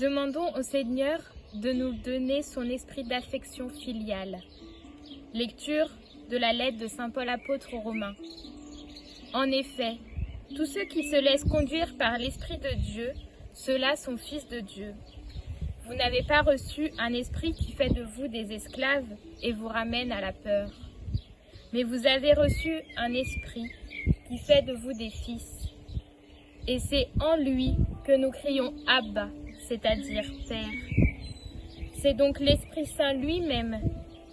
Demandons au Seigneur de nous donner son esprit d'affection filiale. Lecture de la lettre de Saint Paul apôtre aux Romains. En effet, tous ceux qui se laissent conduire par l'Esprit de Dieu, ceux-là sont fils de Dieu. Vous n'avez pas reçu un esprit qui fait de vous des esclaves et vous ramène à la peur. Mais vous avez reçu un esprit qui fait de vous des fils. Et c'est en lui que nous crions Abba, c'est-à-dire Père. C'est donc l'Esprit Saint lui-même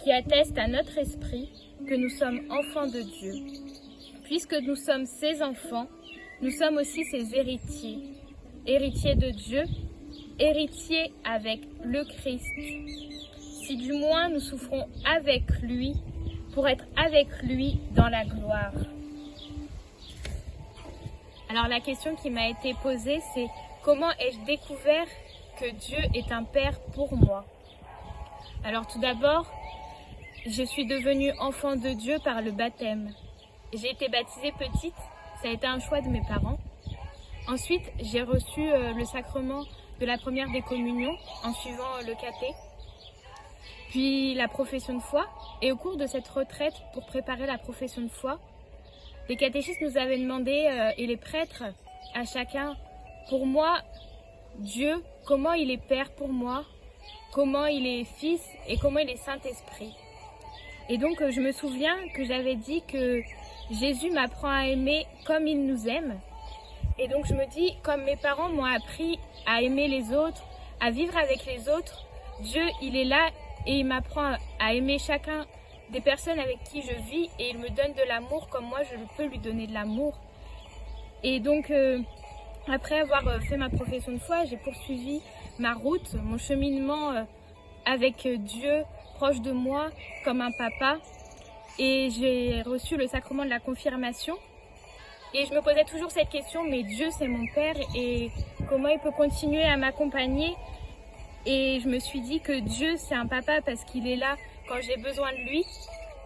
qui atteste à notre esprit que nous sommes enfants de Dieu. Puisque nous sommes ses enfants, nous sommes aussi ses héritiers, héritiers de Dieu, héritiers avec le Christ. Si du moins nous souffrons avec lui, pour être avec lui dans la gloire. Alors la question qui m'a été posée, c'est comment ai-je découvert que Dieu est un Père pour moi? Alors tout d'abord, je suis devenue enfant de Dieu par le baptême. J'ai été baptisée petite, ça a été un choix de mes parents. Ensuite, j'ai reçu euh, le sacrement de la première des communions en suivant le caté, puis la profession de foi. Et au cours de cette retraite pour préparer la profession de foi, les catéchistes nous avaient demandé, euh, et les prêtres, à chacun, pour moi, Dieu, comment il est Père pour moi, comment il est Fils et comment il est Saint-Esprit. Et donc, euh, je me souviens que j'avais dit que Jésus m'apprend à aimer comme il nous aime. Et donc, je me dis, comme mes parents m'ont appris à aimer les autres, à vivre avec les autres, Dieu, il est là et il m'apprend à aimer chacun des personnes avec qui je vis et il me donne de l'amour comme moi, je peux lui donner de l'amour. Et donc, euh, après avoir euh, fait ma profession de foi, j'ai poursuivi ma route, mon cheminement avec Dieu, proche de moi comme un papa et j'ai reçu le sacrement de la confirmation. Et je me posais toujours cette question, mais Dieu c'est mon Père et comment il peut continuer à m'accompagner? Et je me suis dit que Dieu c'est un papa parce qu'il est là quand j'ai besoin de lui,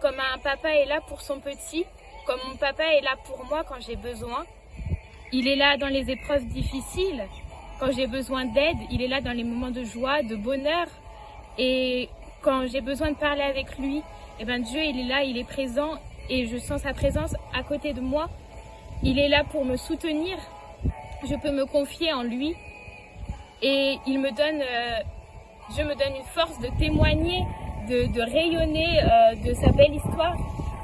comme un papa est là pour son petit, comme mon papa est là pour moi quand j'ai besoin. Il est là dans les épreuves difficiles, quand j'ai besoin d'aide, il est là dans les moments de joie, de bonheur. Et quand j'ai besoin de parler avec lui, eh ben Dieu il est là, il est présent et je sens sa présence à côté de moi. Il est là pour me soutenir. Je peux me confier en lui et il me donne, euh, Dieu me donne une force de témoigner, de, rayonner euh, de sa belle histoire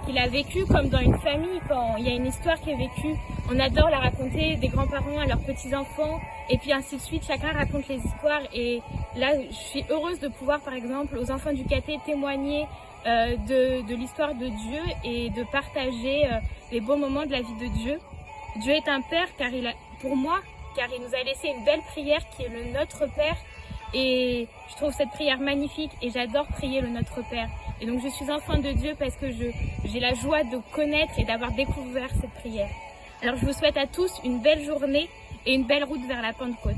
qu'il a vécue comme dans une famille. Quand il y a une histoire qui est vécue, on adore la raconter des grands-parents à leurs petits-enfants et puis ainsi de suite. Chacun raconte les histoires et là, je suis heureuse de pouvoir, par exemple, aux enfants du caté témoigner euh, de, l'histoire de Dieu et de partager euh, les beaux moments de la vie de Dieu. Dieu est un Père car il a, pour moi, car il nous a laissé une belle prière qui est le Notre Père et je trouve cette prière magnifique et j'adore prier le Notre Père. Et donc je suis enfant de Dieu parce que j'ai la joie de connaître et d'avoir découvert cette prière. Alors je vous souhaite à tous une belle journée et une belle route vers la Pentecôte.